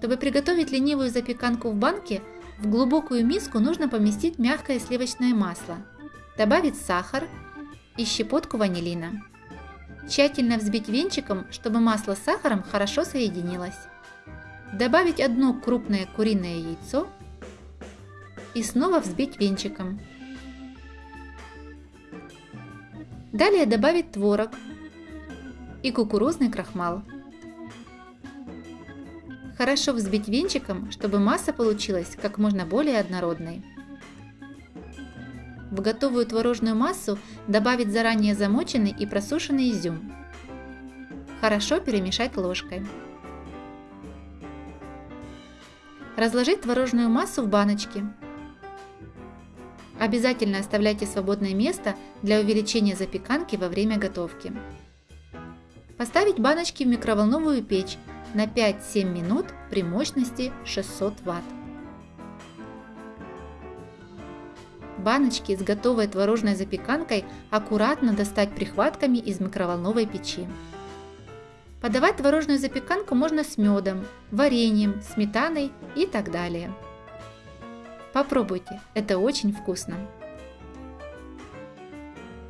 Чтобы приготовить ленивую запеканку в банке, в глубокую миску нужно поместить мягкое сливочное масло, добавить сахар и щепотку ванилина. Тщательно взбить венчиком, чтобы масло с сахаром хорошо соединилось. Добавить одно крупное куриное яйцо и снова взбить венчиком. Далее добавить творог и кукурузный крахмал. Хорошо взбить венчиком, чтобы масса получилась как можно более однородной. В готовую творожную массу добавить заранее замоченный и просушенный изюм. Хорошо перемешать ложкой. Разложить творожную массу в баночки. Обязательно оставляйте свободное место для увеличения запеканки во время готовки. Поставить баночки в микроволновую печь на 5-7 минут при мощности 600 Вт. Баночки с готовой творожной запеканкой аккуратно достать прихватками из микроволновой печи. Подавать творожную запеканку можно с медом, вареньем, сметаной и так далее. Попробуйте, это очень вкусно.